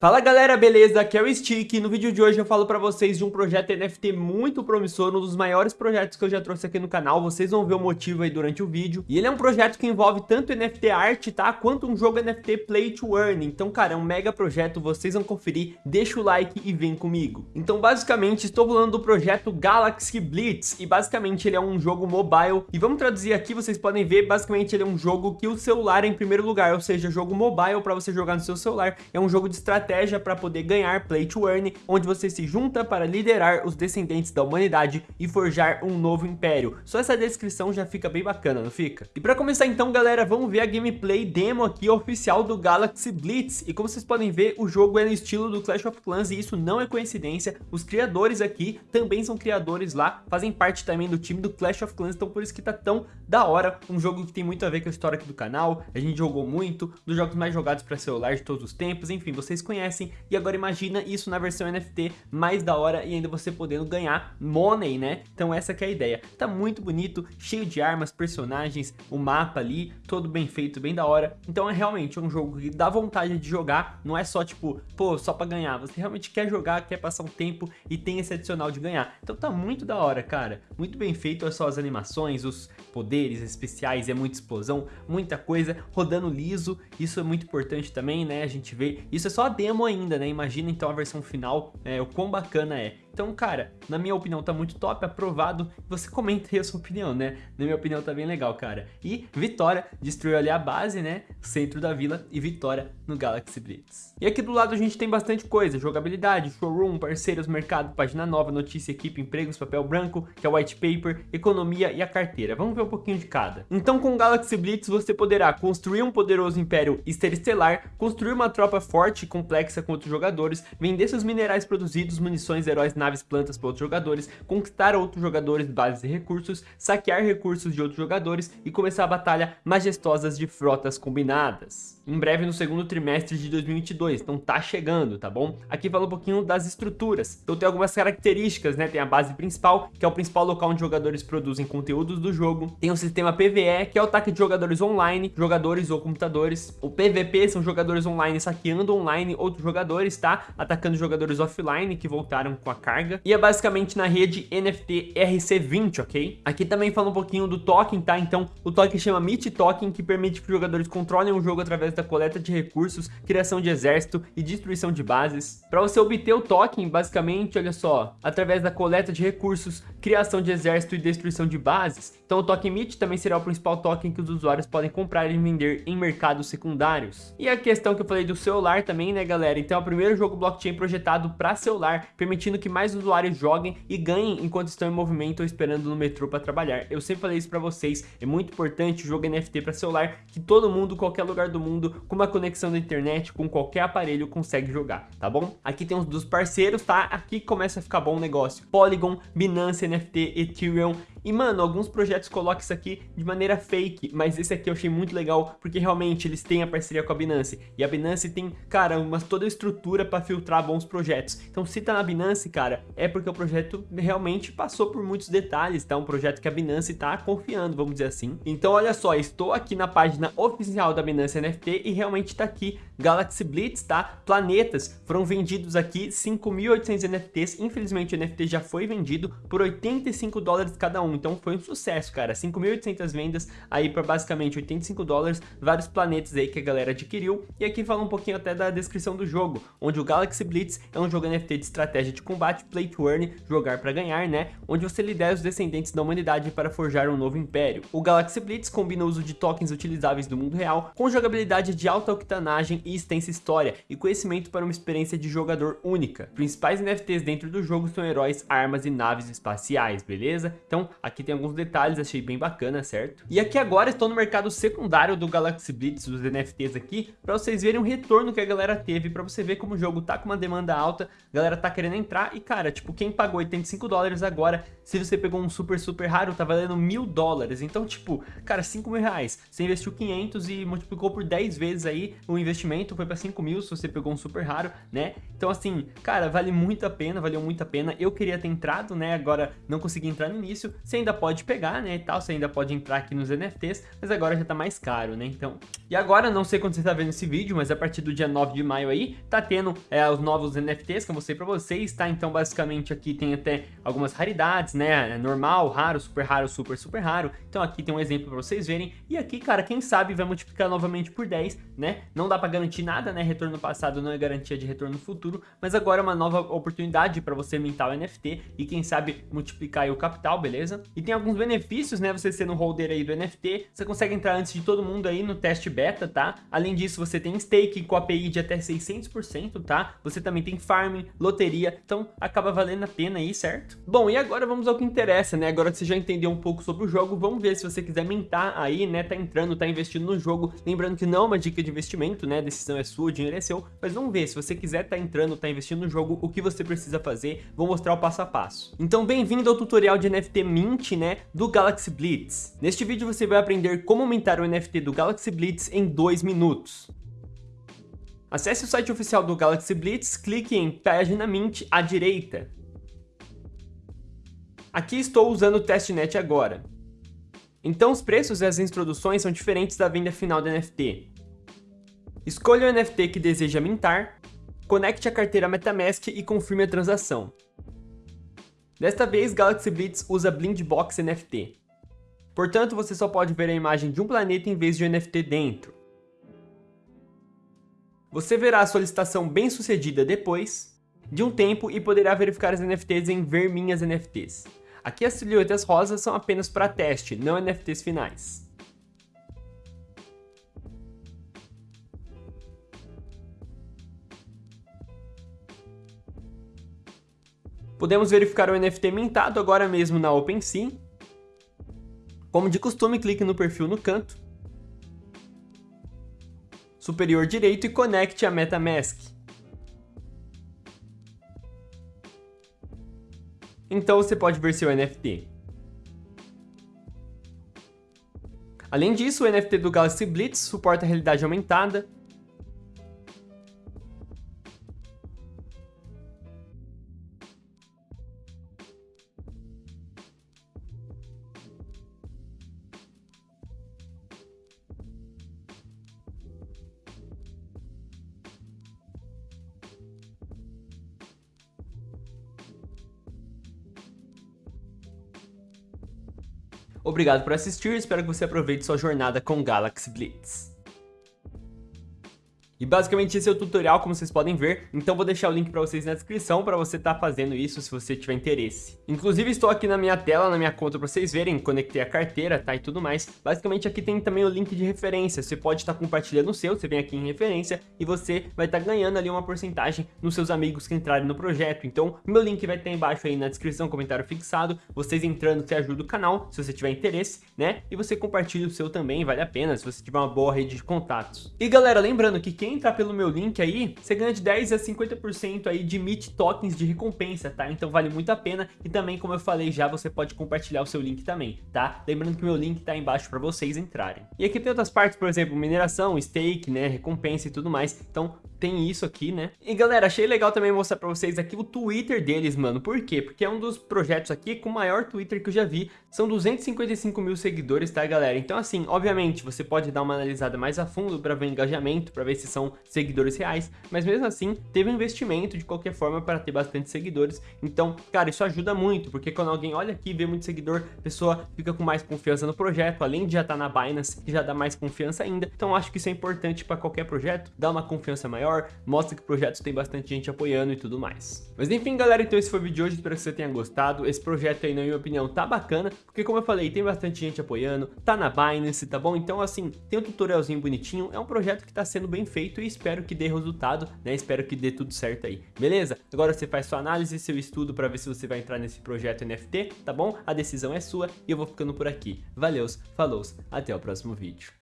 Fala galera, beleza? Aqui é o Stick. E no vídeo de hoje eu falo pra vocês de um projeto NFT muito promissor, um dos maiores projetos que eu já trouxe aqui no canal, vocês vão ver o motivo aí durante o vídeo. E ele é um projeto que envolve tanto NFT arte, tá? Quanto um jogo NFT Play to Earn, então cara, é um mega projeto, vocês vão conferir, deixa o like e vem comigo. Então basicamente estou falando do projeto Galaxy Blitz. E basicamente ele é um jogo mobile. E vamos traduzir aqui, vocês podem ver, basicamente ele é um jogo que o celular é em primeiro lugar, ou seja, jogo mobile pra você jogar no seu celular, é um jogo de estratégia estratégia para poder ganhar Play to Earn, onde você se junta para liderar os descendentes da humanidade e forjar um novo império. Só essa descrição já fica bem bacana, não fica? E para começar então, galera, vamos ver a gameplay demo aqui oficial do Galaxy Blitz. E como vocês podem ver, o jogo é no estilo do Clash of Clans e isso não é coincidência. Os criadores aqui também são criadores lá, fazem parte também do time do Clash of Clans, então por isso que tá tão da hora. Um jogo que tem muito a ver com a história aqui do canal, a gente jogou muito, dos jogos mais jogados para celular de todos os tempos, enfim, vocês conhecem conhecem. E agora imagina isso na versão NFT mais da hora e ainda você podendo ganhar money, né? Então essa que é a ideia. Tá muito bonito, cheio de armas, personagens, o mapa ali, todo bem feito, bem da hora. Então é realmente um jogo que dá vontade de jogar, não é só tipo, pô, só pra ganhar. Você realmente quer jogar, quer passar um tempo e tem esse adicional de ganhar. Então tá muito da hora, cara. Muito bem feito, é só as animações, os poderes especiais, é muita explosão, muita coisa, rodando liso. Isso é muito importante também, né? A gente vê, isso é só a demo ainda, né? Imagina então a versão final, é, o quão bacana é. Então, cara, na minha opinião tá muito top, aprovado. Você comenta aí a sua opinião, né? Na minha opinião tá bem legal, cara. E Vitória destruiu ali a base, né? Centro da vila e Vitória no Galaxy Blitz. E aqui do lado a gente tem bastante coisa, jogabilidade, showroom, parceiros, mercado, página nova, notícia, equipe, empregos, papel branco, que é o white paper, economia e a carteira. Vamos ver um pouquinho de cada. Então com o Galaxy Blitz você poderá construir um poderoso império interestelar, construir uma tropa forte e complexa com outros jogadores, vender seus minerais produzidos, munições, heróis, naves naves plantas para outros jogadores, conquistar outros jogadores, bases e recursos, saquear recursos de outros jogadores e começar a batalha majestosas de frotas combinadas em breve no segundo trimestre de 2022, então tá chegando, tá bom? Aqui fala um pouquinho das estruturas, então tem algumas características, né? Tem a base principal, que é o principal local onde jogadores produzem conteúdos do jogo, tem o sistema PvE, que é o ataque de jogadores online, jogadores ou computadores, o PvP são jogadores online saqueando online outros jogadores, tá? Atacando jogadores offline que voltaram com a carga, e é basicamente na rede NFT RC20, ok? Aqui também fala um pouquinho do token, tá? Então, o token chama Meet Token, que permite que os jogadores controlem o jogo através da coleta de recursos, criação de exército e destruição de bases. Para você obter o token, basicamente, olha só, através da coleta de recursos, criação de exército e destruição de bases. Então o token MIT também será o principal token que os usuários podem comprar e vender em mercados secundários. E a questão que eu falei do celular também, né galera? Então é o primeiro jogo blockchain projetado para celular, permitindo que mais usuários joguem e ganhem enquanto estão em movimento ou esperando no metrô para trabalhar. Eu sempre falei isso para vocês, é muito importante o jogo NFT para celular, que todo mundo, qualquer lugar do mundo, com uma conexão da internet, com qualquer aparelho, consegue jogar, tá bom? Aqui tem os dos parceiros, tá? Aqui começa a ficar bom o negócio. Polygon, Binance NFT, Ethereum e, mano, alguns projetos colocam isso aqui de maneira fake, mas esse aqui eu achei muito legal, porque realmente eles têm a parceria com a Binance. E a Binance tem, cara, uma, toda a estrutura para filtrar bons projetos. Então, se tá na Binance, cara, é porque o projeto realmente passou por muitos detalhes, tá? Um projeto que a Binance tá confiando, vamos dizer assim. Então, olha só, estou aqui na página oficial da Binance NFT e realmente tá aqui Galaxy Blitz, tá? Planetas, foram vendidos aqui 5.800 NFTs, infelizmente o NFT já foi vendido por 85 dólares cada um, então foi um sucesso, cara, 5.800 vendas aí para basicamente 85 dólares, vários planetas aí que a galera adquiriu, e aqui fala um pouquinho até da descrição do jogo, onde o Galaxy Blitz é um jogo NFT de estratégia de combate, play to earn, jogar para ganhar, né, onde você lidera os descendentes da humanidade para forjar um novo império. O Galaxy Blitz combina o uso de tokens utilizáveis do mundo real com jogabilidade de alta octanagem e extensa história e conhecimento para uma experiência de jogador única. Principais NFTs dentro do jogo são heróis, armas e naves espaciais, beleza? Então aqui tem alguns detalhes, achei bem bacana, certo? E aqui agora estou no mercado secundário do Galaxy Blitz, dos NFTs aqui, para vocês verem o retorno que a galera teve, para você ver como o jogo tá com uma demanda alta, a galera tá querendo entrar e cara, tipo, quem pagou 85 dólares agora Se você pegou um super, super raro, tá valendo mil dólares. Então, tipo, cara, 5 mil reais. Você investiu 500 e multiplicou por 10 vezes aí o investimento, foi pra 5 mil se você pegou um super raro, né? Então, assim, cara, vale muito a pena, valeu muito a pena. Eu queria ter entrado, né? Agora não consegui entrar no início. Você ainda pode pegar, né? E tal, você ainda pode entrar aqui nos NFTs, mas agora já tá mais caro, né? Então, e agora, não sei quando você tá vendo esse vídeo, mas a partir do dia 9 de maio aí, tá tendo é, os novos NFTs que eu mostrei pra vocês, tá? Então, basicamente, aqui tem até algumas raridades, né? É normal, raro, super raro, super, super raro. Então, aqui tem um exemplo pra vocês verem. E aqui, cara, quem sabe vai multiplicar novamente por 10, né? Não dá pra garantir nada, né? Retorno passado não é garantia de retorno futuro, mas agora é uma nova oportunidade pra você mintar o NFT e, quem sabe, multiplicar o capital, beleza? E tem alguns benefícios, né? Você sendo holder aí do NFT, você consegue entrar antes de todo mundo aí no teste beta, tá? Além disso, você tem stake com API de até 600%, tá? Você também tem farming, loteria, então acaba valendo a pena aí, certo? Bom, e agora vamos ao que interessa, né? Agora que você já entendeu um pouco sobre o jogo, vamos ver se você quiser mintar aí, né? Tá entrando, tá investindo no jogo. Lembrando que não é uma dica de investimento, né? A decisão é sua, o dinheiro é seu. Mas vamos ver, se você quiser tá entrando, tá investindo no jogo, o que você precisa fazer. Vou mostrar o passo a passo. Então, bem-vindo ao tutorial de NFT Mint, né? Do Galaxy Blitz. Neste vídeo você vai aprender como mintar o NFT do Galaxy Blitz em 2 minutos. Acesse o site oficial do Galaxy Blitz, clique em Página Mint à direita. Aqui estou usando o testnet agora. Então os preços e as introduções são diferentes da venda final do NFT. Escolha o NFT que deseja mintar, conecte a carteira MetaMask e confirme a transação. Desta vez, Galaxy Blitz usa Blind Box NFT. Portanto, você só pode ver a imagem de um planeta em vez de um NFT dentro. Você verá a solicitação bem sucedida depois de um tempo e poderá verificar as NFTs em Ver Minhas NFTs. Aqui as silhuetas rosas são apenas para teste, não NFTs finais. Podemos verificar o NFT mintado agora mesmo na OpenSea. Como de costume, clique no perfil no canto, superior direito e conecte a MetaMask. Então você pode ver seu NFT. Além disso, o NFT do Galaxy Blitz suporta realidade aumentada, Obrigado por assistir, espero que você aproveite sua jornada com Galaxy Blitz. E basicamente esse é o tutorial, como vocês podem ver, então vou deixar o link para vocês na descrição para você estar tá fazendo isso se você tiver interesse. Inclusive estou aqui na minha tela, na minha conta para vocês verem, conectei a carteira, tá, e tudo mais. Basicamente aqui tem também o link de referência, você pode estar tá compartilhando o seu, você vem aqui em referência e você vai estar tá ganhando ali uma porcentagem nos seus amigos que entrarem no projeto. Então meu link vai estar embaixo aí na descrição, comentário fixado, vocês entrando você ajuda o canal, se você tiver interesse, né, e você compartilha o seu também, vale a pena, se você tiver uma boa rede de contatos. E galera, lembrando que quem entrar pelo meu link aí, você ganha de 10 a 50% aí de Meet Tokens de recompensa, tá? Então vale muito a pena e também, como eu falei já, você pode compartilhar o seu link também, tá? Lembrando que o meu link tá embaixo para vocês entrarem. E aqui tem outras partes, por exemplo, mineração, stake, né, recompensa e tudo mais. Então tem isso aqui, né? E galera, achei legal também mostrar pra vocês aqui o Twitter deles, mano. Por quê? Porque é um dos projetos aqui com o maior Twitter que eu já vi. São 255 mil seguidores, tá, galera? Então, assim, obviamente, você pode dar uma analisada mais a fundo pra ver o engajamento, pra ver se são seguidores reais. Mas mesmo assim, teve um investimento de qualquer forma para ter bastante seguidores. Então, cara, isso ajuda muito, porque quando alguém olha aqui e vê muito seguidor, a pessoa fica com mais confiança no projeto, além de já estar tá na Binance, que já dá mais confiança ainda. Então, acho que isso é importante para qualquer projeto, dar uma confiança maior maior, mostra que projetos tem bastante gente apoiando e tudo mais. Mas enfim, galera, então esse foi o vídeo de hoje, espero que você tenha gostado. Esse projeto aí, na minha opinião, tá bacana, porque como eu falei, tem bastante gente apoiando, tá na Binance, tá bom? Então, assim, tem um tutorialzinho bonitinho, é um projeto que tá sendo bem feito e espero que dê resultado, né? Espero que dê tudo certo aí, beleza? Agora você faz sua análise, seu estudo para ver se você vai entrar nesse projeto NFT, tá bom? A decisão é sua e eu vou ficando por aqui. Valeus, falou, até o próximo vídeo.